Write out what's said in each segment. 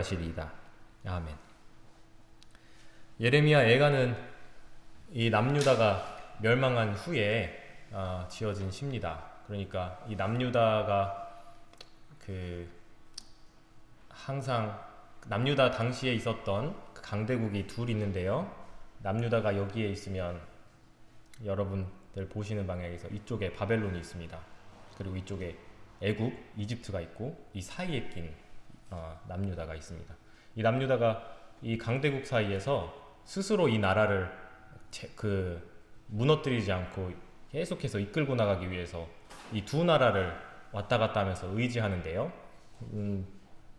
하시리이다. 아멘. 예레미야 애가는 이 남유다가 멸망한 후에 어, 지어진 시입니다. 그러니까 이 남유다가 그 항상 남유다 당시에 있었던 그 강대국이 둘 있는데요. 남유다가 여기에 있으면 여러분들 보시는 방향에서 이쪽에 바벨론이 있습니다. 그리고 이쪽에 애국, 이집트가 있고 이 사이에 낀 어, 남유다가 있습니다. 이 남유다가 이 강대국 사이에서 스스로 이 나라를 제, 그 무너뜨리지 않고 계속해서 이끌고 나가기 위해서 이 두 나라를 왔다 갔다 하면서 의지하는데요. 음,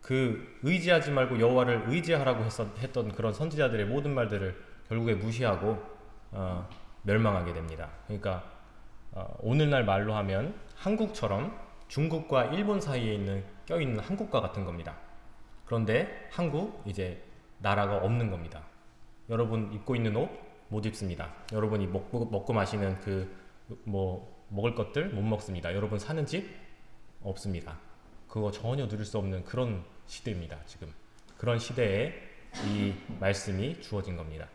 그 의지하지 말고 여호와를 의지하라고 했었, 했던 그런 선지자들의 모든 말들을 결국에 무시하고 어, 멸망하게 됩니다. 그러니까 어, 오늘날 말로 하면 한국처럼 중국과 일본 사이에 있는 껴있는 한국과 같은 겁니다. 그런데 한국 이제 나라가 없는 겁니다. 여러분 입고 있는 옷 못 입습니다. 여러분이 먹고, 먹고 마시는 그 뭐 먹을 것들 못 먹습니다. 여러분 사는 집 없습니다. 그거 전혀 누릴 수 없는 그런 시대입니다. 지금 그런 시대에 이 말씀이 주어진 겁니다.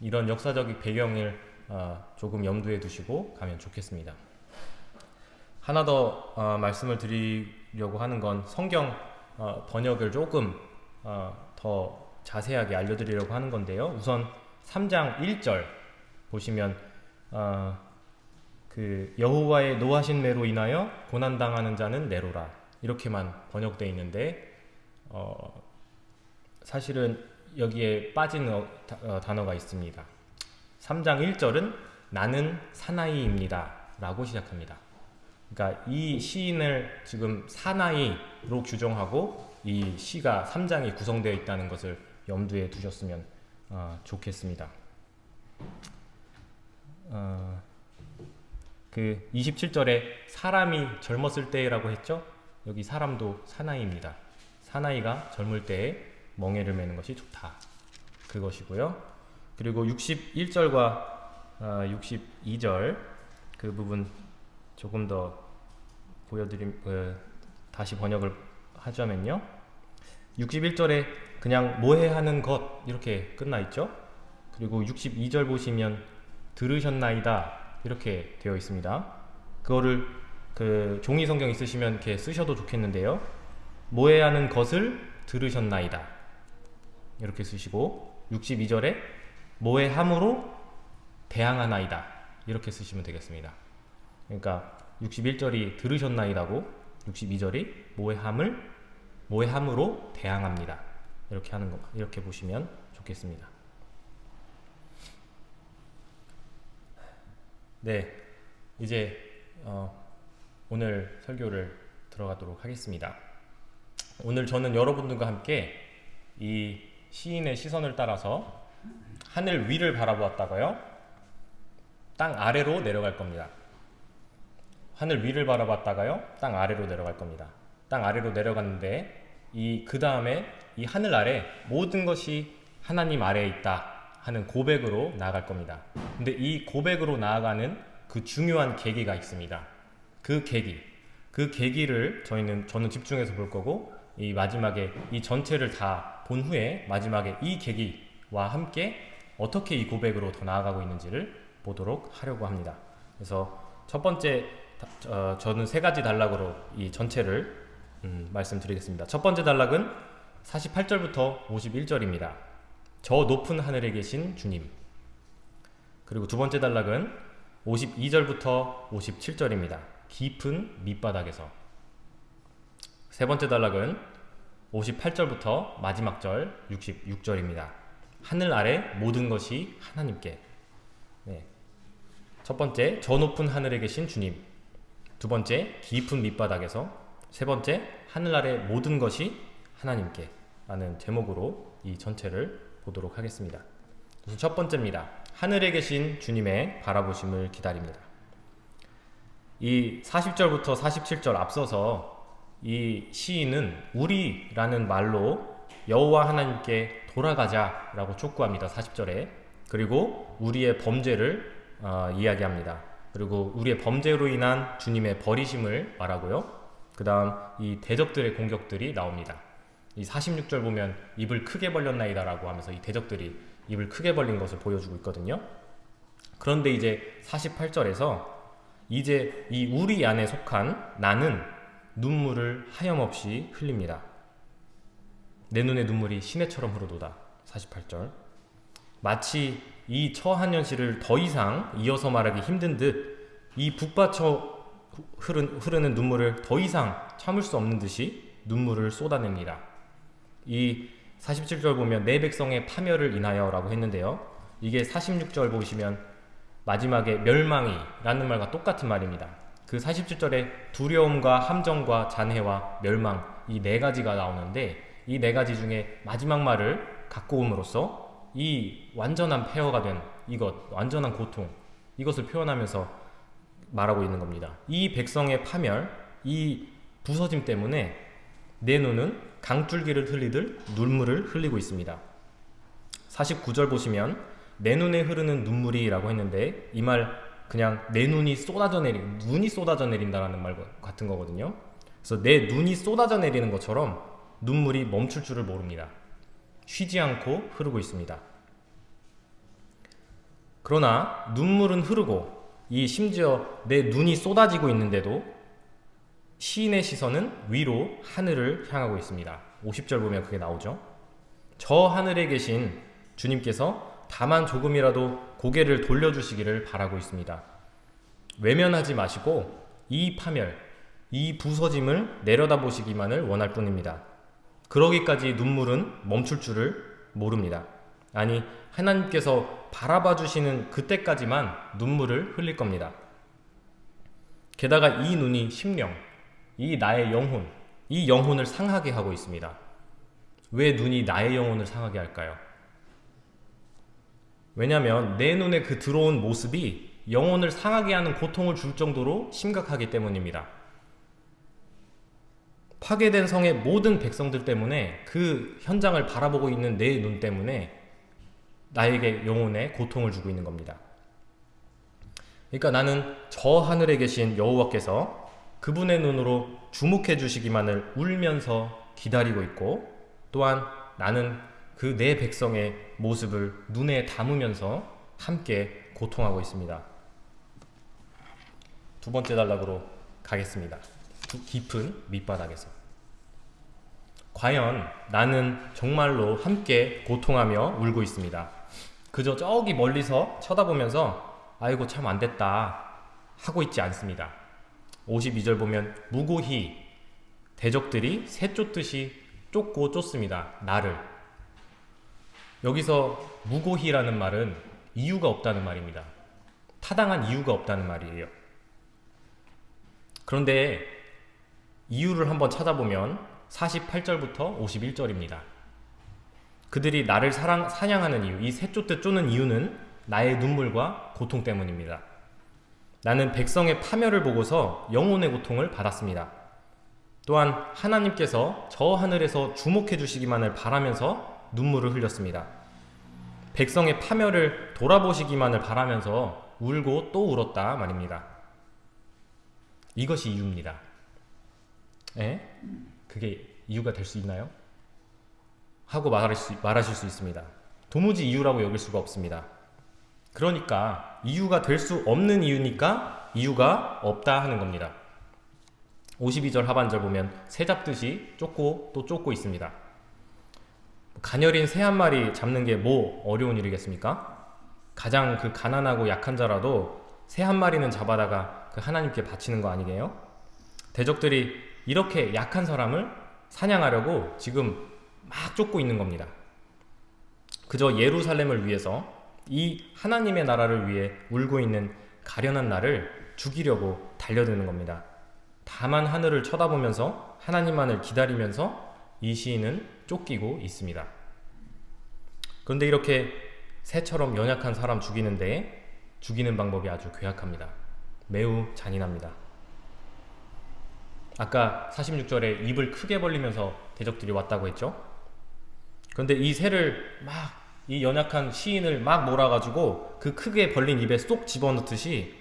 이런 역사적 배경을 어, 조금 염두에 두시고 가면 좋겠습니다. 하나 더 어, 말씀을 드리 려고 하는 건 성경 어, 번역을 조금 어, 더 자세하게 알려드리려고 하는 건데요. 우선 3장 1절 보시면 어, 그 여호와의 노하신 매로 인하여 고난 당하는 자는 내로라 이렇게만 번역되어 있는데 어, 사실은 여기에 빠진 어, 어, 단어가 있습니다. 3장 1절은 나는 사나이입니다 라고 시작합니다. 그러니까 이 시인을 지금 사나이로 규정하고 이 시가 3장이 구성되어 있다는 것을 염두에 두셨으면 어, 좋겠습니다. 어, 그 27절에 사람이 젊었을 때라고 했죠? 여기 사람도 사나이입니다. 사나이가 젊을 때에 멍에를 매는 것이 좋다. 그것이고요. 그리고 61절과 어, 62절 그 부분 조금 더 보여드림 그, 다시 번역을 하자면요. 61절에 그냥 모해하는 것 이렇게 끝나 있죠. 그리고 62절 보시면 들으셨나이다 이렇게 되어 있습니다. 그거를 그 종이 성경 있으시면 이렇게 쓰셔도 좋겠는데요. 모해하는 것을 들으셨나이다 이렇게 쓰시고 62절에 모해함으로 대항하나이다 이렇게 쓰시면 되겠습니다. 그러니까 61절이 들으셨나이다고 62절이 모해함을 모해함으로 대항합니다. 이렇게 하는 거 이렇게 보시면 좋겠습니다. 네, 이제 어, 오늘 설교를 들어가도록 하겠습니다. 오늘 저는 여러분들과 함께 이 시인의 시선을 따라서 하늘 위를 바라보았다가요 땅 아래로 내려갈 겁니다. 하늘 위를 바라봤다가요 땅 아래로 내려갈 겁니다. 땅 아래로 내려갔는데 이 그 다음에 이 하늘 아래 모든 것이 하나님 아래에 있다 하는 고백으로 나아갈 겁니다. 근데 이 고백으로 나아가는 그 중요한 계기가 있습니다. 그 계기, 그 계기를 저희는 저는 집중해서 볼 거고 이 마지막에 이 전체를 다 본 후에 마지막에 이 계기와 함께 어떻게 이 고백으로 더 나아가고 있는지를 보도록 하려고 합니다. 그래서 첫 번째 어, 저는 세 가지 단락으로 이 전체를 음, 말씀드리겠습니다. 첫 번째 단락은 48절부터 51절입니다. 저 높은 하늘에 계신 주님 그리고 두 번째 단락은 52절부터 57절입니다. 깊은 밑바닥에서 세 번째 단락은 58절부터 마지막 절 66절입니다. 하늘 아래 모든 것이 하나님께 네. 첫 번째 저 높은 하늘에 계신 주님 두 번째 깊은 밑바닥에서 세 번째 하늘 아래 모든 것이 하나님께 라는 제목으로 이 전체를 보도록 하겠습니다. 우선 첫 번째입니다. 하늘에 계신 주님의 바라보심을 기다립니다. 이 40절부터 47절 앞서서 이 시인은 우리라는 말로 여호와 하나님께 돌아가자 라고 촉구합니다. 40절에 그리고 우리의 범죄를 어, 이야기합니다. 그리고 우리의 범죄로 인한 주님의 버리심을 말하고요. 그 다음 이 대적들의 공격들이 나옵니다. 이 46절 보면 입을 크게 벌렸나이다 라고 하면서 이 대적들이 입을 크게 벌린 것을 보여주고 있거든요. 그런데 이제 48절에서 이제 이 우리 안에 속한 나는 눈물을 하염없이 흘립니다. 내 눈에 눈물이 시내처럼 흐르도다. 48절. 마치 이 처한현실을 더 이상 이어서 말하기 힘든 듯 이 북받쳐 흐르는, 흐르는 눈물을 더 이상 참을 수 없는 듯이 눈물을 쏟아냅니다. 이 47절 보면 내 백성의 파멸을 인하여 라고 했는데요. 이게 46절 보시면 마지막에 멸망이 라는 말과 똑같은 말입니다. 그 47절에 두려움과 함정과 잔해와 멸망 이 네 가지가 나오는데 이 네 가지 중에 마지막 말을 갖고 옴으로써 이 완전한 폐허가 된 이것, 완전한 고통 이것을 표현하면서 말하고 있는 겁니다. 이 백성의 파멸, 이 부서짐 때문에 내 눈은 강줄기를 흘리듯 눈물을 흘리고 있습니다. 49절 보시면 내 눈에 흐르는 눈물이 라고 했는데 이 말 그냥 내 눈이 쏟아져 내린 눈이 쏟아져 내린다라는 말 같은 거거든요. 그래서 내 눈이 쏟아져 내리는 것처럼 눈물이 멈출 줄을 모릅니다. 쉬지 않고 흐르고 있습니다. 그러나 눈물은 흐르고 이 심지어 내 눈이 쏟아지고 있는데도 시인의 시선은 위로 하늘을 향하고 있습니다. 50절 보면 그게 나오죠. 저 하늘에 계신 주님께서 다만 조금이라도 고개를 돌려주시기를 바라고 있습니다. 외면하지 마시고 이 파멸, 이 부서짐을 내려다보시기만을 원할 뿐입니다. 그러기까지 눈물은 멈출 줄을 모릅니다. 아니, 하나님께서 바라봐 주시는 그때까지만 눈물을 흘릴 겁니다. 게다가 이 눈이 심령, 이 나의 영혼, 이 영혼을 상하게 하고 있습니다. 왜 눈이 나의 영혼을 상하게 할까요? 왜냐하면 내 눈에 그 들어온 모습이 영혼을 상하게 하는 고통을 줄 정도로 심각하기 때문입니다. 파괴된 성의 모든 백성들 때문에 그 현장을 바라보고 있는 내 눈 때문에 나에게 영혼에 고통을 주고 있는 겁니다. 그러니까 나는 저 하늘에 계신 여호와께서 그분의 눈으로 주목해 주시기만을 울면서 기다리고 있고 또한 나는 그 내 백성의 모습을 눈에 담으면서 함께 고통하고 있습니다. 두 번째 단락으로 가겠습니다. 깊은 밑바닥에서. 과연 나는 정말로 함께 고통하며 울고 있습니다. 그저 저기 멀리서 쳐다보면서 아이고 참 안됐다 하고 있지 않습니다. 52절 보면 무고히 대적들이 새 쫓듯이 쫓고 쫓습니다. 나를. 여기서 무고히라는 말은 이유가 없다는 말입니다. 타당한 이유가 없다는 말이에요. 그런데 이유를 한번 찾아보면 48절부터 51절입니다. 그들이 나를 사랑, 사냥하는 이유, 이 새쫓듯 쫓는 이유는 나의 눈물과 고통 때문입니다. 나는 백성의 파멸을 보고서 영혼의 고통을 받았습니다. 또한 하나님께서 저 하늘에서 주목해 주시기만을 바라면서 눈물을 흘렸습니다. 백성의 파멸을 돌아보시기만을 바라면서 울고 또 울었다 말입니다. 이것이 이유입니다. 에? 그게 이유가 될 수 있나요? 하고 말할 수, 말하실 수 있습니다. 도무지 이유라고 여길 수가 없습니다. 그러니까 이유가 될 수 없는 이유니까 이유가 없다 하는 겁니다. 52절 하반절 보면 새 잡듯이 쫓고 또 쫓고 있습니다. 가녀린 새 한 마리 잡는 게 뭐 어려운 일이겠습니까? 가장 그 가난하고 약한 자라도 새 한 마리는 잡아다가 그 하나님께 바치는 거 아니게요? 대적들이 이렇게 약한 사람을 사냥하려고 지금 막 쫓고 있는 겁니다. 그저 예루살렘을 위해서 이 하나님의 나라를 위해 울고 있는 가련한 나를 죽이려고 달려드는 겁니다. 다만 하늘을 쳐다보면서 하나님만을 기다리면서 이 시인은 쫓기고 있습니다. 그런데 이렇게 새처럼 연약한 사람 죽이는데 죽이는 방법이 아주 괴악합니다. 매우 잔인합니다. 아까 46절에 입을 크게 벌리면서 대적들이 왔다고 했죠? 그런데 이 새를 막 이 연약한 시인을 막 몰아가지고 그 크게 벌린 입에 쏙 집어넣듯이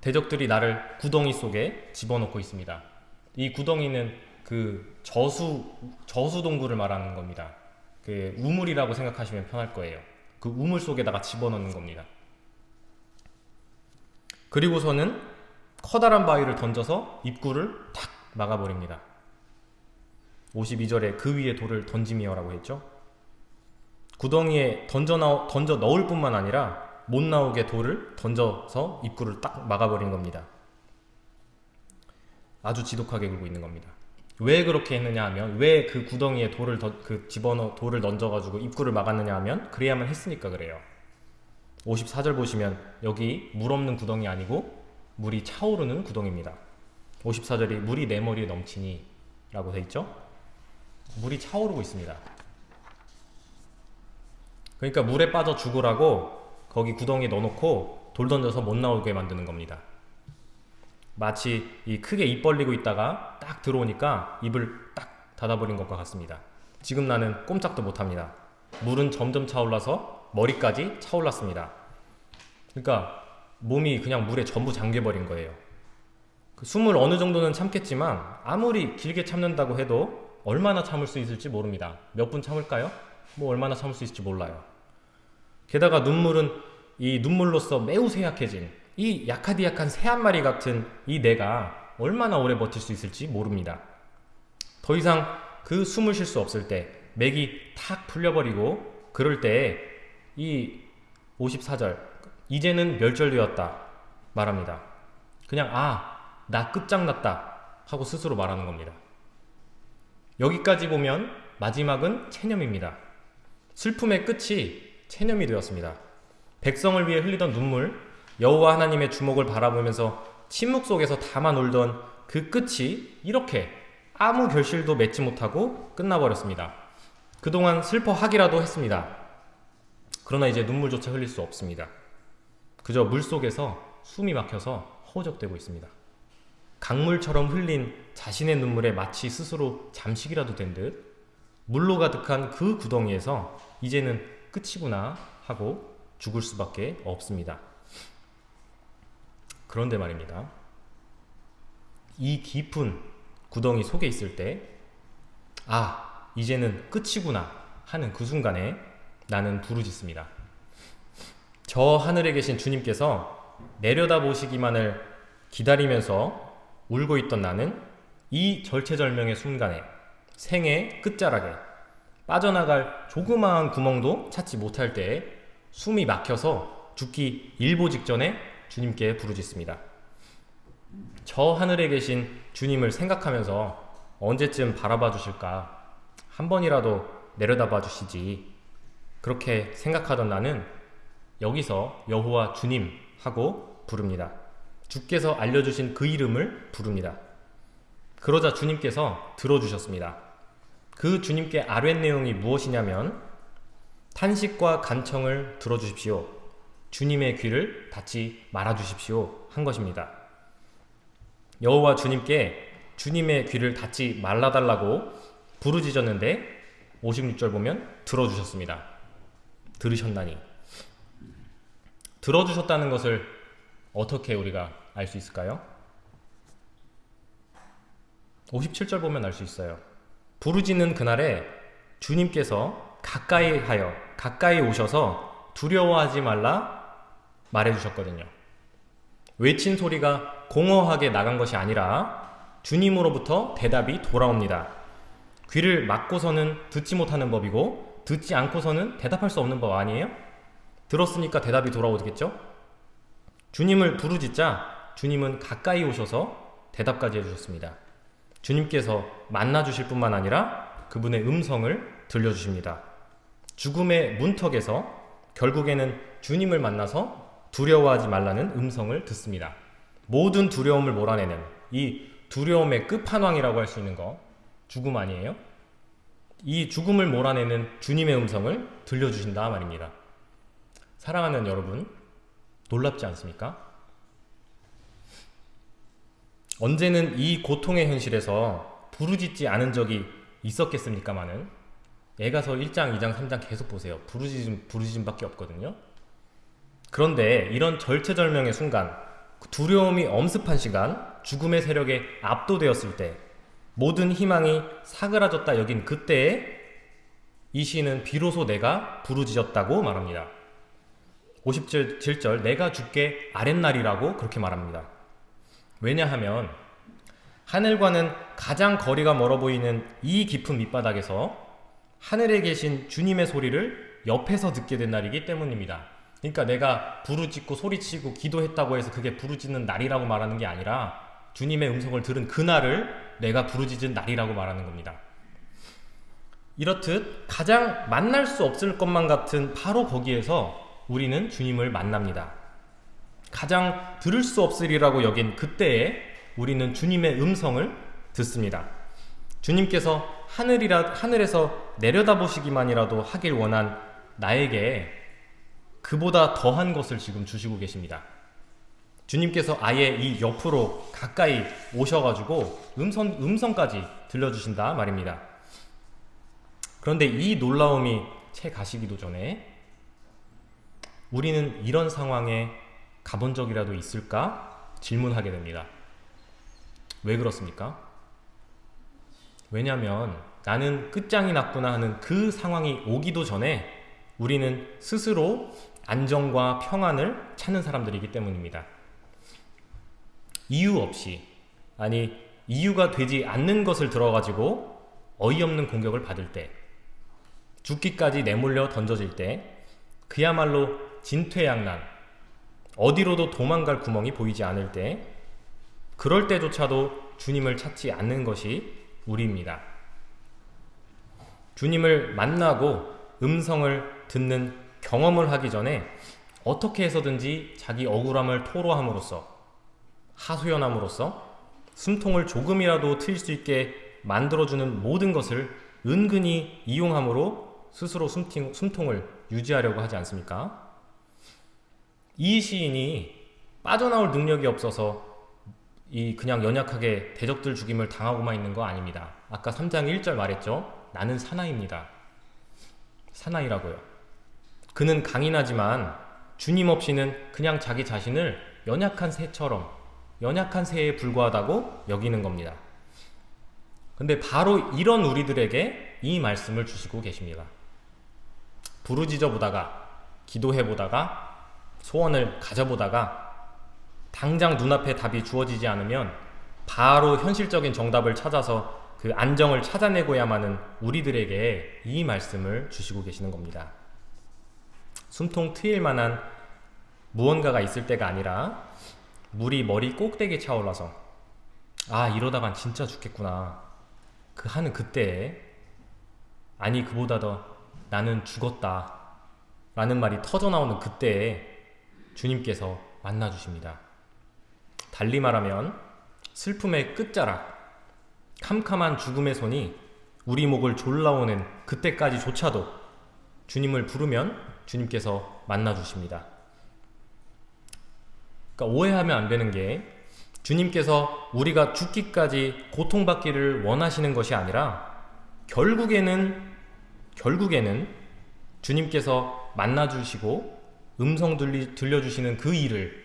대적들이 나를 구덩이 속에 집어넣고 있습니다. 이 구덩이는 그 저수 저수 동굴을 말하는 겁니다. 그 우물이라고 생각하시면 편할 거예요. 그 우물 속에다가 집어넣는 겁니다. 그리고서는 커다란 바위를 던져서 입구를 탁 막아버립니다. 52절에 그 위에 돌을 던짐이여 라고 했죠. 구덩이에 던져, 나 던져 넣을 뿐만 아니라 못 나오게 돌을 던져서 입구를 딱 막아버린 겁니다. 아주 지독하게 굴고 있는 겁니다. 왜 그렇게 했느냐 하면 왜 그 구덩이에 돌을 더, 그 집어넣 돌을 던져가지고 입구를 막았느냐 하면 그래야만 했으니까 그래요. 54절 보시면 여기 물 없는 구덩이 아니고 물이 차오르는 구덩이입니다. 54절이 물이 내 머리에 넘치니 라고 돼 있죠. 물이 차오르고 있습니다. 그러니까 물에 빠져 죽으라고 거기 구덩이에 넣어놓고 돌 던져서 못 나오게 만드는 겁니다. 마치 이 크게 입 벌리고 있다가 딱 들어오니까 입을 딱 닫아버린 것과 같습니다. 지금 나는 꼼짝도 못합니다. 물은 점점 차올라서 머리까지 차올랐습니다. 그러니까 몸이 그냥 물에 전부 잠겨버린 거예요. 그 숨을 어느 정도는 참겠지만 아무리 길게 참는다고 해도 얼마나 참을 수 있을지 모릅니다. 몇 분 참을까요? 뭐 얼마나 참을 수 있을지 몰라요. 게다가 눈물은 이 눈물로서 매우 쇠약해진 이 약하디약한 새 한 마리 같은 이 내가 얼마나 오래 버틸 수 있을지 모릅니다. 더 이상 그 숨을 쉴 수 없을 때 맥이 탁 풀려버리고 그럴 때 이 54절 이제는 멸절되었다 말합니다. 그냥 아 나 끝장났다 하고 스스로 말하는 겁니다. 여기까지 보면 마지막은 체념입니다. 슬픔의 끝이 체념이 되었습니다. 백성을 위해 흘리던 눈물, 여호와 하나님의 주목을 바라보면서 침묵 속에서 담아 놀던 그 끝이 이렇게 아무 결실도 맺지 못하고 끝나버렸습니다. 그동안 슬퍼하기라도 했습니다. 그러나 이제 눈물조차 흘릴 수 없습니다. 그저 물 속에서 숨이 막혀서 허우적대고 있습니다. 강물처럼 흘린 자신의 눈물에 마치 스스로 잠식이라도 된 듯 물로 가득한 그 구덩이에서 이제는 끝이구나 하고 죽을 수밖에 없습니다. 그런데 말입니다. 이 깊은 구덩이 속에 있을 때, 아, 이제는 끝이구나 하는 그 순간에 나는 부르짖습니다. 저 하늘에 계신 주님께서 내려다 보시기만을 기다리면서 울고 있던 나는 이 절체절명의 순간에 생의 끝자락에 빠져나갈 조그마한 구멍도 찾지 못할 때에 숨이 막혀서 죽기 일보 직전에 주님께 부르짖습니다. 저 하늘에 계신 주님을 생각하면서 언제쯤 바라봐 주실까? 한 번이라도 내려다봐 주시지. 그렇게 생각하던 나는 여기서 여호와 주님 하고 부릅니다. 주께서 알려주신 그 이름을 부릅니다. 그러자 주님께서 들어주셨습니다. 그 주님께 아뢰는 내용이 무엇이냐면 탄식과 간청을 들어주십시오. 주님의 귀를 닫지 말아주십시오. 한 것입니다. 여호와 주님께 주님의 귀를 닫지 말라달라고 부르짖었는데 56절 보면 들어주셨습니다. 들으셨나니. 들어주셨다는 것을 어떻게 우리가 알 수 있을까요? 57절 보면 알 수 있어요. 부르짖는 그날에 주님께서 가까이 하여 가까이 오셔서 두려워하지 말라 말해 주셨거든요. 외친 소리가 공허하게 나간 것이 아니라 주님으로부터 대답이 돌아옵니다. 귀를 막고서는 듣지 못하는 법이고 듣지 않고서는 대답할 수 없는 법 아니에요? 들었으니까 대답이 돌아오겠죠? 주님을 부르짖자 주님은 가까이 오셔서 대답까지 해주셨습니다. 주님께서 만나주실 뿐만 아니라 그분의 음성을 들려주십니다. 죽음의 문턱에서 결국에는 주님을 만나서 두려워하지 말라는 음성을 듣습니다. 모든 두려움을 몰아내는 이 두려움의 끝판왕이라고 할 수 있는 거 죽음 아니에요? 이 죽음을 몰아내는 주님의 음성을 들려주신다 말입니다. 사랑하는 여러분, 놀랍지 않습니까? 언제는 이 고통의 현실에서 부르짖지 않은 적이 있었겠습니까마는 애가서 1장, 2장, 3장 계속 보세요. 부르짖음, 부르짖음밖에 없거든요. 그런데 이런 절체절명의 순간, 두려움이 엄습한 시간, 죽음의 세력에 압도되었을 때, 모든 희망이 사그라졌다 여긴 그때에 이 시인은 비로소 내가 부르짖었다고 말합니다. 57절 내가 죽게 아랫날이라고 그렇게 말합니다. 왜냐하면 하늘과는 가장 거리가 멀어 보이는 이 깊은 밑바닥에서 하늘에 계신 주님의 소리를 옆에서 듣게 된 날이기 때문입니다. 그러니까 내가 부르짖고 소리치고 기도했다고 해서 그게 부르짖는 날이라고 말하는 게 아니라 주님의 음성을 들은 그날을 내가 부르짖은 날이라고 말하는 겁니다. 이렇듯 가장 만날 수 없을 것만 같은 바로 거기에서 우리는 주님을 만납니다. 가장 들을 수 없으리라고 여긴 그때에 우리는 주님의 음성을 듣습니다. 주님께서 하늘이라, 하늘에서 내려다보시기만이라도 하길 원한 나에게 그보다 더한 것을 지금 주시고 계십니다. 주님께서 아예 이 옆으로 가까이 오셔가지고 음성, 음성까지 들려주신다 말입니다. 그런데 이 놀라움이 채 가시기도 전에 우리는 이런 상황에 가본 적이라도 있을까 질문하게 됩니다. 왜 그렇습니까? 왜냐하면 나는 끝장이 났구나 하는 그 상황이 오기도 전에 우리는 스스로 안정과 평안을 찾는 사람들이기 때문입니다. 이유 없이 아니 이유가 되지 않는 것을 들어가지고 어이없는 공격을 받을 때 죽기까지 내몰려 던져질 때 그야말로 진퇴양난 어디로도 도망갈 구멍이 보이지 않을 때 그럴 때조차도 주님을 찾지 않는 것이 우리입니다. 주님을 만나고 음성을 듣는 경험을 하기 전에 어떻게 해서든지 자기 억울함을 토로함으로써 하소연함으로써 숨통을 조금이라도 트일 수 있게 만들어주는 모든 것을 은근히 이용함으로 스스로 숨팅, 숨통을 유지하려고 하지 않습니까? 이 시인이 빠져나올 능력이 없어서 이 그냥 연약하게 대적들 죽임을 당하고만 있는 거 아닙니다. 아까 3장 1절 말했죠. 나는 사나이입니다. 사나이라고요. 그는 강인하지만 주님 없이는 그냥 자기 자신을 연약한 새처럼 연약한 새에 불과하다고 여기는 겁니다. 근데 바로 이런 우리들에게 이 말씀을 주시고 계십니다. 부르짖어 보다가 기도해 보다가 소원을 가져보다가 당장 눈앞에 답이 주어지지 않으면 바로 현실적인 정답을 찾아서 그 안정을 찾아내고야만 은 우리들에게 이 말씀을 주시고 계시는 겁니다. 숨통 트일 만한 무언가가 있을 때가 아니라 물이 머리 꼭대기에 차올라서 아 이러다간 진짜 죽겠구나 그 하는 그때에 아니 그보다 더 나는 죽었다 라는 말이 터져 나오는 그때에 주님께서 만나 주십니다. 달리 말하면 슬픔의 끝자락 캄캄한 죽음의 손이 우리 목을 졸라오는 그때까지조차도 주님을 부르면 주님께서 만나 주십니다. 그러니까 오해하면 안 되는 게 주님께서 우리가 죽기까지 고통받기를 원하시는 것이 아니라 결국에는 결국에는 주님께서 만나 주시고 음성 들리, 들려주시는 그 일을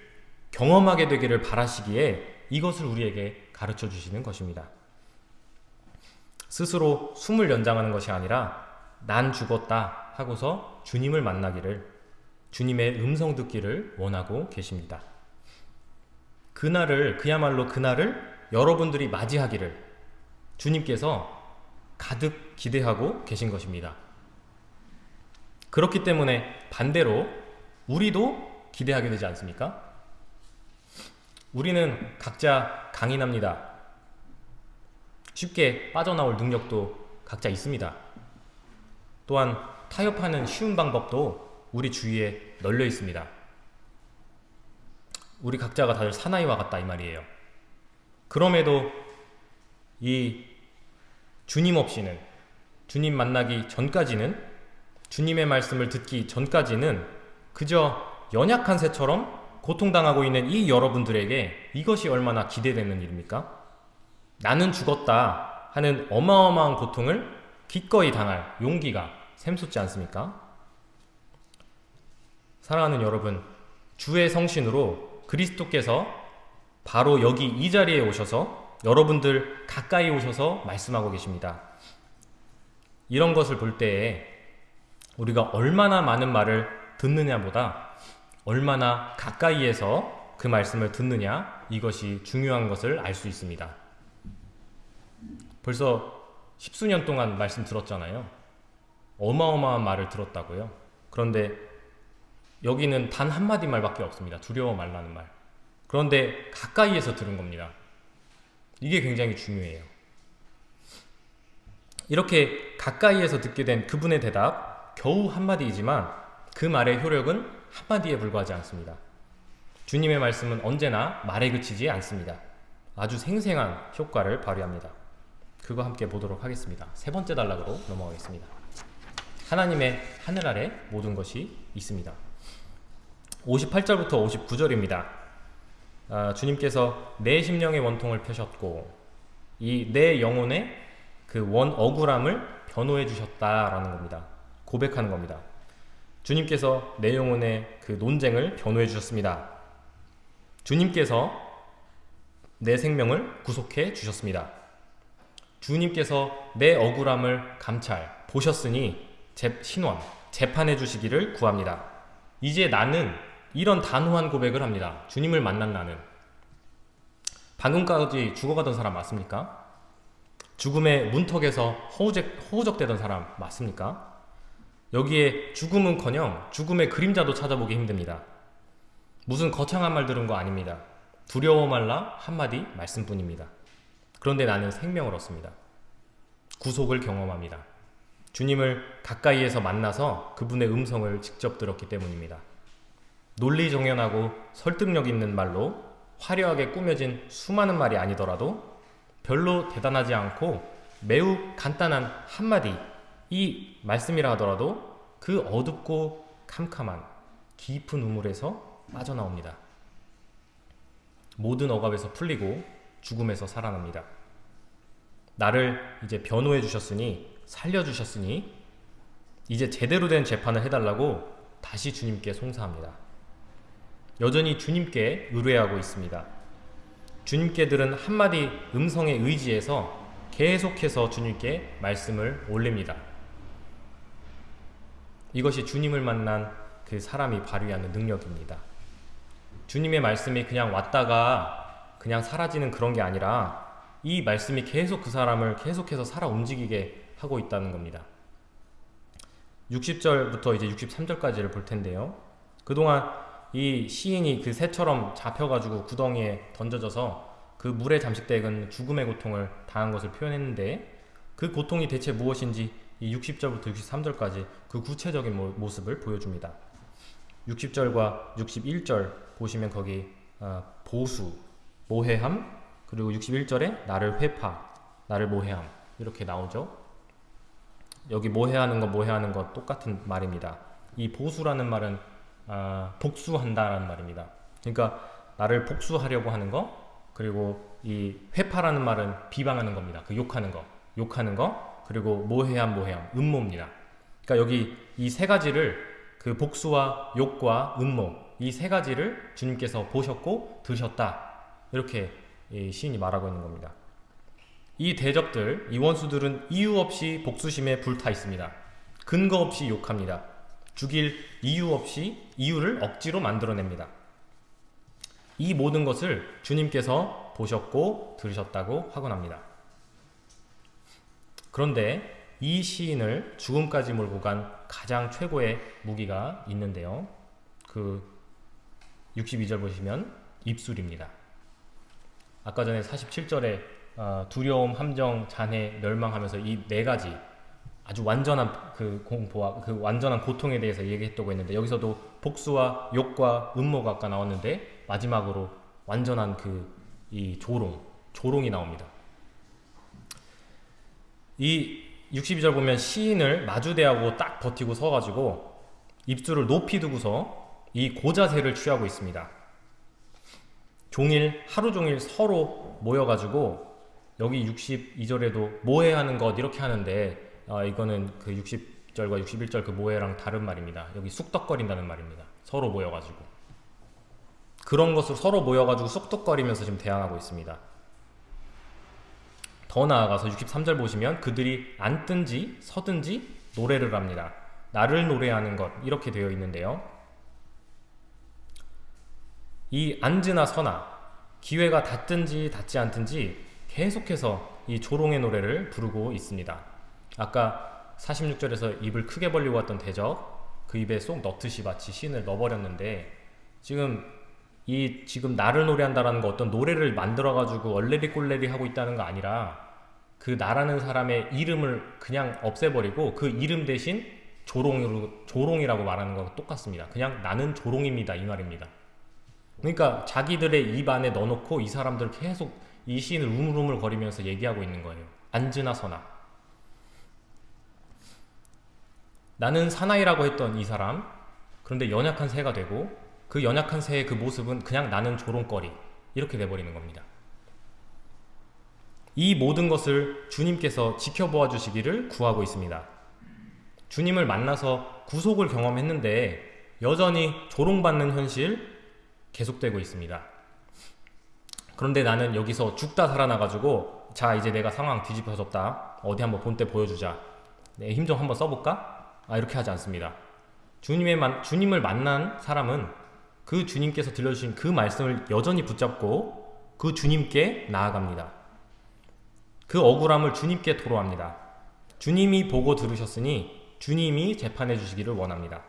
경험하게 되기를 바라시기에 이것을 우리에게 가르쳐 주시는 것입니다. 스스로 숨을 연장하는 것이 아니라 난 죽었다 하고서 주님을 만나기를 주님의 음성 듣기를 원하고 계십니다. 그날을 그야말로 그날을 여러분들이 맞이하기를 주님께서 가득 기대하고 계신 것입니다. 그렇기 때문에 반대로 우리도 기대하게 되지 않습니까? 우리는 각자 강인합니다. 쉽게 빠져나올 능력도 각자 있습니다. 또한 타협하는 쉬운 방법도 우리 주위에 널려 있습니다. 우리 각자가 다들 사나이와 같다 이 말이에요. 그럼에도 이 주님 없이는 주님 만나기 전까지는 주님의 말씀을 듣기 전까지는 그저 연약한 새처럼 고통당하고 있는 이 여러분들에게 이것이 얼마나 기대되는 일입니까? 나는 죽었다 하는 어마어마한 고통을 기꺼이 당할 용기가 샘솟지 않습니까? 사랑하는 여러분, 주의 성신으로 그리스도께서 바로 여기 이 자리에 오셔서 여러분들 가까이 오셔서 말씀하고 계십니다. 이런 것을 볼 때에 우리가 얼마나 많은 말을 듣느냐보다 얼마나 가까이에서 그 말씀을 듣느냐 이것이 중요한 것을 알 수 있습니다. 벌써 십수년 동안 말씀 들었잖아요. 어마어마한 말을 들었다고요. 그런데 여기는 단 한마디 말밖에 없습니다. 두려워 말라는 말. 그런데 가까이에서 들은 겁니다. 이게 굉장히 중요해요. 이렇게 가까이에서 듣게 된 그분의 대답, 겨우 한마디이지만 그 말의 효력은 한마디에 불과하지 않습니다. 주님의 말씀은 언제나 말에 그치지 않습니다. 아주 생생한 효과를 발휘합니다. 그거 함께 보도록 하겠습니다. 세 번째 단락으로 넘어가겠습니다. 하나님의 하늘 아래 모든 것이 있습니다. 58절부터 59절입니다. 아, 주님께서 내 심령의 원통을 펴셨고 이 내 영혼의 그 원 억울함을 변호해 주셨다라는 겁니다. 고백하는 겁니다. 주님께서 내 영혼의 그 논쟁을 변호해 주셨습니다. 주님께서 내 생명을 구속해 주셨습니다. 주님께서 내 억울함을 감찰 보셨으니 재, 신원 재판해 주시기를 구합니다. 이제 나는 이런 단호한 고백을 합니다. 주님을 만난 나는 방금까지 죽어가던 사람 맞습니까? 죽음의 문턱에서 허우적, 허우적대던 사람 맞습니까? 여기에 죽음은커녕 죽음의 그림자도 찾아보기 힘듭니다. 무슨 거창한 말 들은 거 아닙니다. 두려워 말라 한마디 말씀뿐입니다. 그런데 나는 생명을 얻습니다. 구속을 경험합니다. 주님을 가까이에서 만나서 그분의 음성을 직접 들었기 때문입니다. 논리정연하고 설득력 있는 말로 화려하게 꾸며진 수많은 말이 아니더라도 별로 대단하지 않고 매우 간단한 한마디 이 말씀이라 하더라도 그 어둡고 캄캄한 깊은 우물에서 빠져나옵니다. 모든 억압에서 풀리고 죽음에서 살아납니다. 나를 이제 변호해 주셨으니 살려 주셨으니 이제 제대로 된 재판을 해달라고 다시 주님께 송사합니다. 여전히 주님께 의뢰하고 있습니다. 주님께 들은 한마디 음성의 의지에서 계속해서 주님께 말씀을 올립니다. 이것이 주님을 만난 그 사람이 발휘하는 능력입니다. 주님의 말씀이 그냥 왔다가 그냥 사라지는 그런 게 아니라 이 말씀이 계속 그 사람을 계속해서 살아 움직이게 하고 있다는 겁니다. 60절부터 이제 63절까지를 볼 텐데요. 그동안 이 시인이 그 새처럼 잡혀가지고 구덩이에 던져져서 그 물에 잠식되은 죽음의 고통을 당한 것을 표현했는데 그 고통이 대체 무엇인지 이 60절부터 63절까지 그 구체적인 모습을 보여줍니다. 60절과 61절 보시면 거기 어, 보수, 모해함, 그리고 61절에 나를 회파, 나를 모해함 이렇게 나오죠. 여기 모해하는 거 모해하는 거 똑같은 말입니다. 이 보수라는 말은 아, 복수한다라는 말입니다. 그러니까 나를 복수하려고 하는 거 그리고 이 회파라는 말은 비방하는 겁니다. 그 욕하는 거, 욕하는 거 그리고 모해함 모해함 음모입니다. 그러니까 여기 이 세 가지를 그 복수와 욕과 음모 이 세 가지를 주님께서 보셨고 드셨다 이렇게 시인이 말하고 있는 겁니다. 이 대적들, 이 원수들은 이유 없이 복수심에 불타 있습니다. 근거 없이 욕합니다. 죽일 이유 없이 이유를 억지로 만들어냅니다. 이 모든 것을 주님께서 보셨고 들으셨다고 확언합니다. 그런데 이 시인을 죽음까지 몰고 간 가장 최고의 무기가 있는데요. 그 62절 보시면 입술입니다. 아까 전에 47절에 어, 두려움, 함정, 잔해, 멸망하면서 이 네 가지 아주 완전한 그 공포와 그 완전한 고통에 대해서 얘기했다고 했는데 여기서도 복수와 욕과 음모가 아까 나왔는데 마지막으로 완전한 그 이 조롱, 조롱이 나옵니다. 이 62절 보면 시인을 마주대하고 딱 버티고 서가지고 입술을 높이 두고서 이 고자세를 취하고 있습니다. 종일 하루 종일 서로 모여가지고 여기 62절에도 모해하는 것 이렇게 하는데 아, 이거는 그 60절과 61절 그 모해랑 다른 말입니다. 여기 쑥덕거린다는 말입니다. 서로 모여가지고 그런 것을 서로 모여가지고 쑥덕거리면서 지금 대항하고 있습니다. 더 나아가서 63절 보시면 그들이 앉든지 서든지 노래를 합니다. 나를 노래하는 것 이렇게 되어 있는데요. 이 앉으나 서나 기회가 닿든지 닿지 않든지 계속해서 이 조롱의 노래를 부르고 있습니다. 아까 46절에서 입을 크게 벌리고 왔던 대적 그 입에 쏙 넣듯이 마치 신을 넣어버렸는데 지금 이 지금 나를 노래한다라는 거 어떤 노래를 만들어 가지고 얼레리 꼴레리 하고 있다는 거 아니라 그 나라는 사람의 이름을 그냥 없애버리고 그 이름 대신 조롱으로 조롱이라고 말하는 거 똑같습니다. 그냥 나는 조롱입니다 이 말입니다. 그러니까 자기들의 입 안에 넣어놓고 이 사람들 계속 이 시인을 우물우물 거리면서 얘기하고 있는 거예요. 앉으나 서나. 나는 사나이라고 했던 이 사람, 그런데 연약한 새가 되고 그 연약한 새의 그 모습은 그냥 나는 조롱거리 이렇게 돼버리는 겁니다. 이 모든 것을 주님께서 지켜보아 주시기를 구하고 있습니다. 주님을 만나서 구속을 경험했는데 여전히 조롱받는 현실 계속되고 있습니다. 그런데 나는 여기서 죽다 살아나가지고 자 이제 내가 상황 뒤집어졌다 어디 한번 본때 보여주자 내 힘 좀 한번 써볼까? 아 이렇게 하지 않습니다. 주님의 만, 주님을 만난 사람은 그 주님께서 들려주신 그 말씀을 여전히 붙잡고 그 주님께 나아갑니다. 그 억울함을 주님께 토로합니다. 주님이 보고 들으셨으니 주님이 재판해 주시기를 원합니다.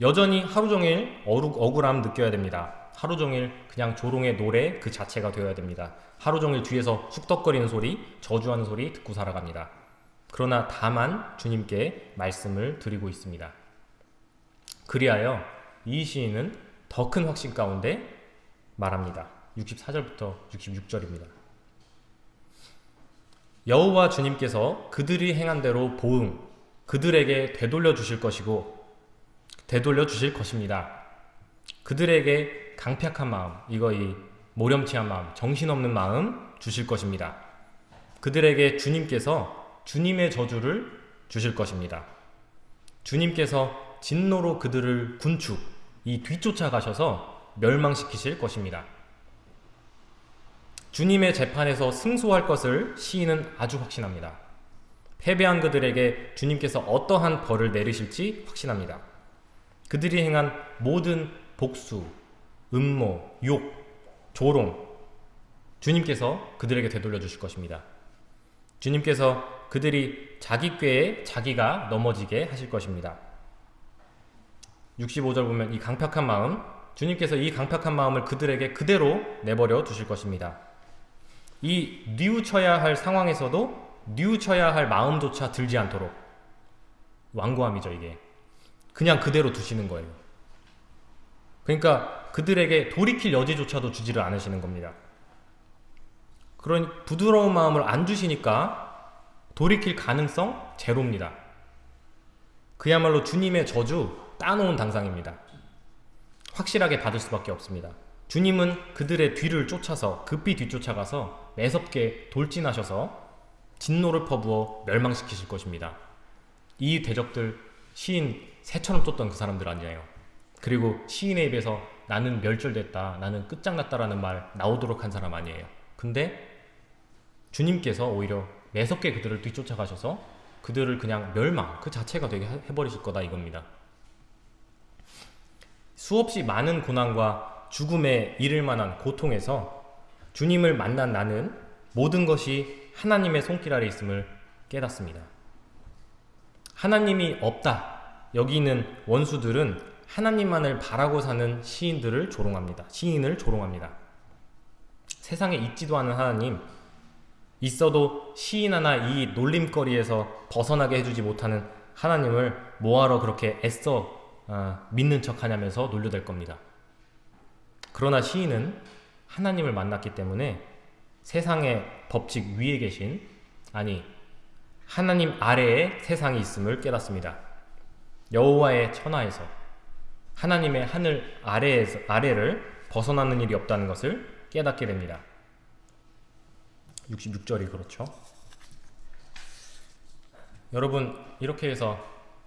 여전히 하루 종일 억울함 느껴야 됩니다. 하루 종일 그냥 조롱의 노래 그 자체가 되어야 됩니다. 하루 종일 뒤에서 쑥덕거리는 소리, 저주하는 소리 듣고 살아갑니다. 그러나 다만 주님께 말씀을 드리고 있습니다. 그리하여 이 시인은 더 큰 확신 가운데 말합니다. 64절부터 66절입니다. 여호와 주님께서 그들이 행한 대로 보응 그들에게 되돌려 주실 것이고 되돌려 주실 것입니다. 그들에게 강팍한 마음, 이거 이 모렴치한 마음, 정신없는 마음 주실 것입니다. 그들에게 주님께서 주님의 저주를 주실 것입니다. 주님께서 진노로 그들을 군축, 이 뒤쫓아 가셔서 멸망시키실 것입니다. 주님의 재판에서 승소할 것을 시인은 아주 확신합니다. 패배한 그들에게 주님께서 어떠한 벌을 내리실지 확신합니다. 그들이 행한 모든 복수, 음모, 욕, 조롱 주님께서 그들에게 되돌려 주실 것입니다. 주님께서 그들이 자기 꾀에 자기가 넘어지게 하실 것입니다. 65절 보면 이 강팍한 마음 주님께서 이 강팍한 마음을 그들에게 그대로 내버려 두실 것입니다. 이 뉘우쳐야 할 상황에서도 뉘우쳐야 할 마음조차 들지 않도록 완고함이죠 이게. 그냥 그대로 두시는 거예요. 그러니까 그들에게 돌이킬 여지조차도 주지를 않으시는 겁니다. 그런 부드러운 마음을 안 주시니까 돌이킬 가능성 제로입니다. 그야말로 주님의 저주 따놓은 당상입니다 확실하게 받을 수밖에 없습니다 주님은 그들의 뒤를 쫓아서 급히 뒤쫓아가서 매섭게 돌진하셔서 진노를 퍼부어 멸망시키실 것입니다. 이 대적들 시인 새처럼 쫓던 그 사람들 아니에요. 그리고 시인의 입에서 나는 멸절됐다, 나는 끝장났다라는 말 나오도록 한 사람 아니에요. 근데 주님께서 오히려 매섭게 그들을 뒤쫓아가셔서 그들을 그냥 멸망 그 자체가 되게 해버리실 거다 이겁니다. 수없이 많은 고난과 죽음에 이를 만한 고통에서 주님을 만난 나는 모든 것이 하나님의 손길 아래 있음을 깨닫습니다. 하나님이 없다. 여기 있는 원수들은 하나님만을 바라고 사는 시인들을 조롱합니다. 시인을 조롱합니다. 세상에 있지도 않은 하나님, 있어도 시인 하나 이 놀림거리에서 벗어나게 해주지 못하는 하나님을 뭐하러 그렇게 애써 어, 믿는 척 하냐면서 놀려댈 겁니다. 그러나 시인은 하나님을 만났기 때문에 세상의 법칙 위에 계신 아니 하나님 아래에 세상이 있음을 깨닫습니다. 여호와의 천하에서 하나님의 하늘 아래에서 아래를 벗어나는 일이 없다는 것을 깨닫게 됩니다. 66절이 그렇죠. 여러분 이렇게 해서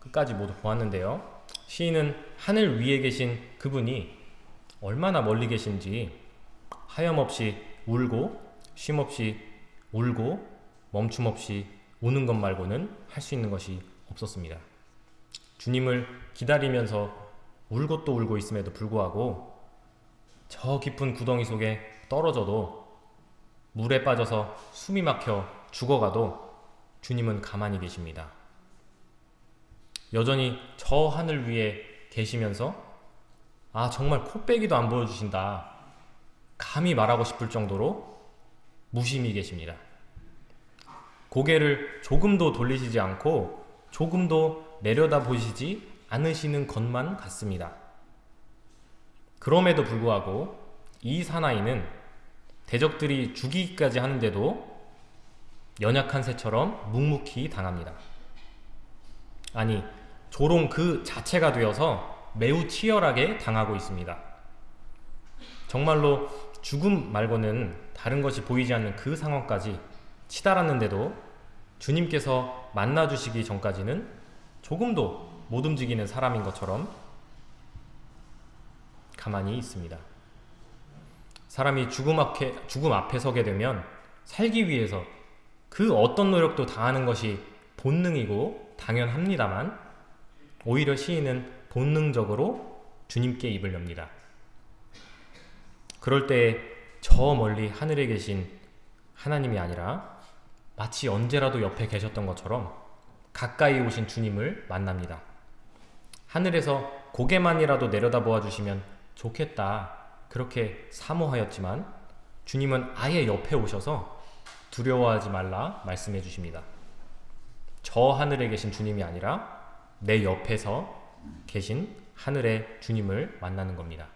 끝까지 모두 보았는데요. 시인은 하늘 위에 계신 그분이 얼마나 멀리 계신지 하염없이 울고 쉼없이 울고 멈춤 없이 우는 것 말고는 할 수 있는 것이 없었습니다. 주님을 기다리면서 울고 또 울고 있음에도 불구하고 저 깊은 구덩이 속에 떨어져도 물에 빠져서 숨이 막혀 죽어가도 주님은 가만히 계십니다. 여전히 저 하늘 위에 계시면서 아 정말 코빼기도 안 보여주신다. 감히 말하고 싶을 정도로 무심히 계십니다. 고개를 조금도 돌리시지 않고 조금도 내려다 보시지 않으시는 것만 같습니다. 그럼에도 불구하고 이 사나이는 대적들이 죽이기까지 하는데도 연약한 새처럼 묵묵히 당합니다. 아니, 조롱 그 자체가 되어서 매우 치열하게 당하고 있습니다. 정말로 죽음 말고는 다른 것이 보이지 않는 그 상황까지 치달았는데도 주님께서 만나주시기 전까지는 조금도 못 움직이는 사람인 것처럼 가만히 있습니다. 사람이 죽음 앞에, 죽음 앞에 서게 되면 살기 위해서 그 어떤 노력도 다하는 것이 본능이고 당연합니다만 오히려 시인은 본능적으로 주님께 입을 엽니다. 그럴 때 저 멀리 하늘에 계신 하나님이 아니라 마치 언제라도 옆에 계셨던 것처럼 가까이 오신 주님을 만납니다. 하늘에서 고개만이라도 내려다보아 주시면 좋겠다. 그렇게 사모하였지만 주님은 아예 옆에 오셔서 두려워하지 말라 말씀해 주십니다. 저 하늘에 계신 주님이 아니라 내 옆에서 계신 하늘의 주님을 만나는 겁니다.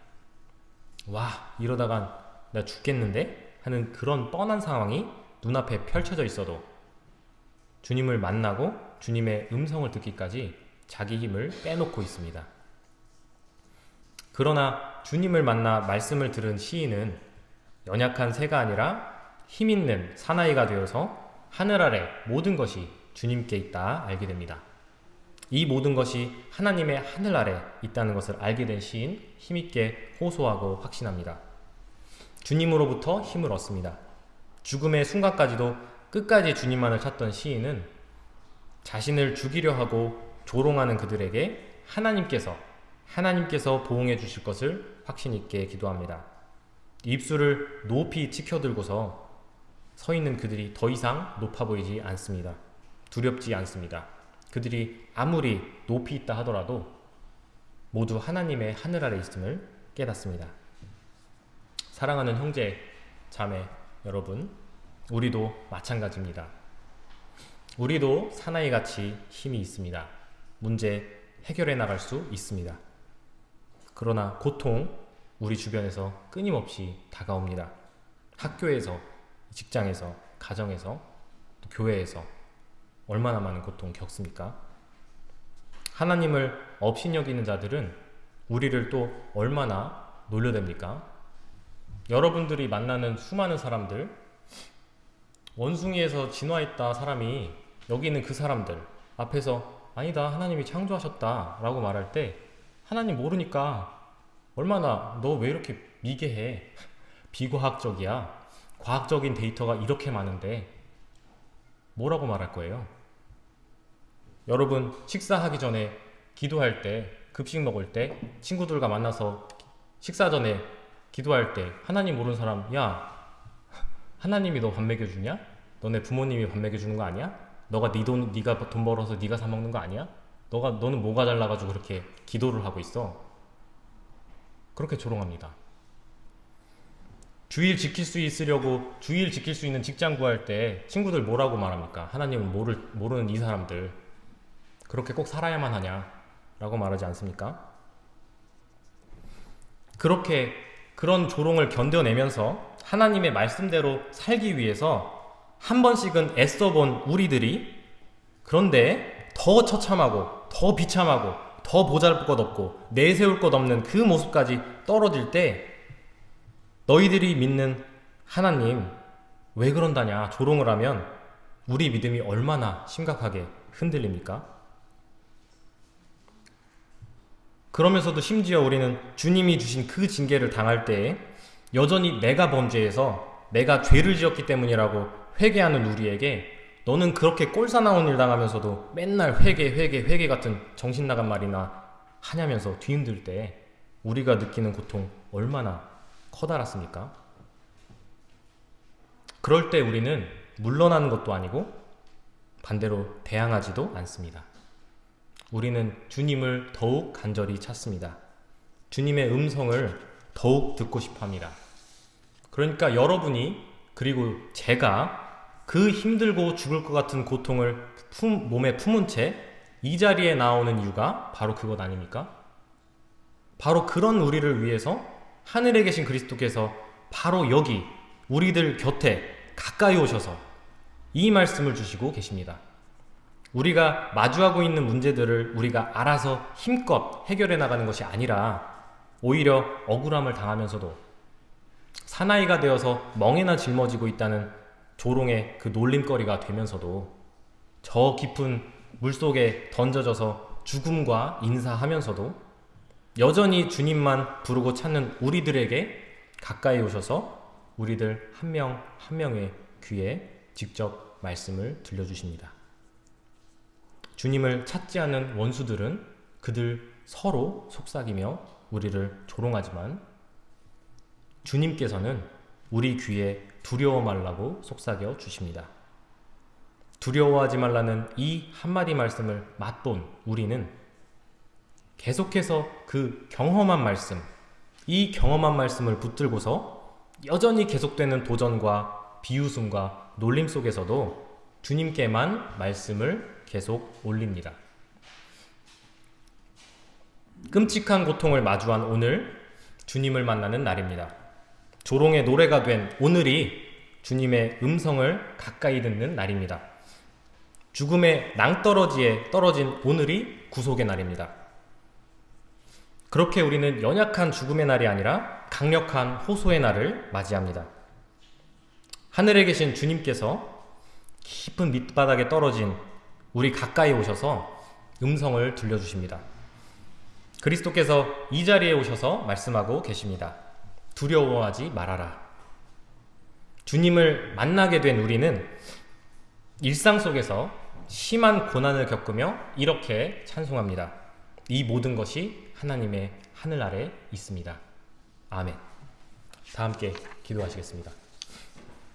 와, 이러다간 나 죽겠는데? 하는 그런 뻔한 상황이 눈앞에 펼쳐져 있어도 주님을 만나고 주님의 음성을 듣기까지 자기 힘을 빼놓고 있습니다. 그러나 주님을 만나 말씀을 들은 시인은 연약한 새가 아니라 힘 있는 사나이가 되어서 하늘 아래 모든 것이 주님께 있다 알게 됩니다. 이 모든 것이 하나님의 하늘 아래 있다는 것을 알게 된 시인 힘있게 호소하고 확신합니다. 주님으로부터 힘을 얻습니다. 죽음의 순간까지도 끝까지 주님만을 찾던 시인은 자신을 죽이려 하고 조롱하는 그들에게 하나님께서 하나님께서 보응해 주실 것을 확신 있게 기도합니다. 입술을 높이 치켜들고서 서 있는 그들이 더 이상 높아 보이지 않습니다. 두렵지 않습니다. 그들이 아무리 높이 있다 하더라도 모두 하나님의 하늘 아래 있음을 깨닫습니다. 사랑하는 형제, 자매 여러분, 우리도 마찬가지입니다. 우리도 사나이같이 힘이 있습니다. 문제 해결해 나갈 수 있습니다. 그러나 고통 우리 주변에서 끊임없이 다가옵니다. 학교에서, 직장에서, 가정에서, 교회에서 얼마나 많은 고통 겪습니까? 하나님을 업신여기는 자들은 우리를 또 얼마나 놀려댑니까? 여러분들이 만나는 수많은 사람들, 원숭이에서 진화했다 사람이 여기 있는 그 사람들 앞에서 아니다 하나님이 창조하셨다 라고 말할 때 하나님 모르니까 얼마나 너 왜 이렇게 미개해 비과학적이야 과학적인 데이터가 이렇게 많은데 뭐라고 말할 거예요? 여러분 식사하기 전에 기도할 때 급식 먹을 때 친구들과 만나서 식사 전에 기도할 때 하나님 모르는 사람 야 하나님이 너 밥 먹여주냐? 너네 부모님이 밥 먹여주는 거 아니야? 너가 네 돈, 네가 돈 벌어서 네가 사 먹는 거 아니야? 너가 너는 뭐가 잘나가지고 그렇게 기도를 하고 있어? 그렇게 조롱합니다. 주일 지킬 수 있으려고 주일 지킬 수 있는 직장 구할 때 친구들 뭐라고 말합니까? 하나님은 모를, 모르는 이 사람들 그렇게 꼭 살아야만 하냐? 라고 말하지 않습니까? 그렇게 그런 조롱을 견뎌내면서 하나님의 말씀대로 살기 위해서 한 번씩은 애써본 우리들이 그런데 더 처참하고 더 비참하고 더 보잘 것 없고 내세울 것 없는 그 모습까지 떨어질 때 너희들이 믿는 하나님 왜 그런다냐 조롱을 하면 우리 믿음이 얼마나 심각하게 흔들립니까? 그러면서도 심지어 우리는 주님이 주신 그 징계를 당할 때에 여전히 내가 범죄해서 내가 죄를 지었기 때문이라고 회개하는 우리에게 너는 그렇게 꼴사나운 일 당하면서도 맨날 회개 회개 회개 같은 정신 나간 말이나 하냐면서 뒤흔들 때 우리가 느끼는 고통 얼마나 커다랗습니까? 그럴 때 우리는 물러나는 것도 아니고 반대로 대항하지도 않습니다. 우리는 주님을 더욱 간절히 찾습니다. 주님의 음성을 더욱 듣고 싶어 합니다. 그러니까 여러분이 그리고 제가 그 힘들고 죽을 것 같은 고통을 품, 몸에 품은 채 이 자리에 나오는 이유가 바로 그것 아닙니까? 바로 그런 우리를 위해서 하늘에 계신 그리스도께서 바로 여기 우리들 곁에 가까이 오셔서 이 말씀을 주시고 계십니다. 우리가 마주하고 있는 문제들을 우리가 알아서 힘껏 해결해 나가는 것이 아니라 오히려 억울함을 당하면서도 사나이가 되어서 멍에나 짊어지고 있다는 조롱의 그 놀림거리가 되면서도 저 깊은 물속에 던져져서 죽음과 인사하면서도 여전히 주님만 부르고 찾는 우리들에게 가까이 오셔서 우리들 한 명 한 명의 귀에 직접 말씀을 들려주십니다. 주님을 찾지 않는 원수들은 그들 서로 속삭이며 우리를 조롱하지만 주님께서는 우리 귀에 두려워 말라고 속삭여 주십니다. 두려워하지 말라는 이 한마디 말씀을 맛본 우리는 계속해서 그 경험한 말씀, 이 경험한 말씀을 붙들고서 여전히 계속되는 도전과 비웃음과 놀림 속에서도 주님께만 말씀을 계속 올립니다. 끔찍한 고통을 마주한 오늘 주님을 만나는 날입니다. 조롱의 노래가 된 오늘이 주님의 음성을 가까이 듣는 날입니다. 죽음의 낭떠러지에 떨어진 오늘이 구속의 날입니다. 그렇게 우리는 연약한 죽음의 날이 아니라 강력한 호소의 날을 맞이합니다. 하늘에 계신 주님께서 깊은 밑바닥에 떨어진 우리 가까이 오셔서 음성을 들려주십니다. 그리스도께서 이 자리에 오셔서 말씀하고 계십니다. 두려워하지 말아라. 주님을 만나게 된 우리는 일상 속에서 심한 고난을 겪으며 이렇게 찬송합니다. 이 모든 것이 하나님의 하늘 아래 있습니다. 아멘. 다 함께 기도하시겠습니다.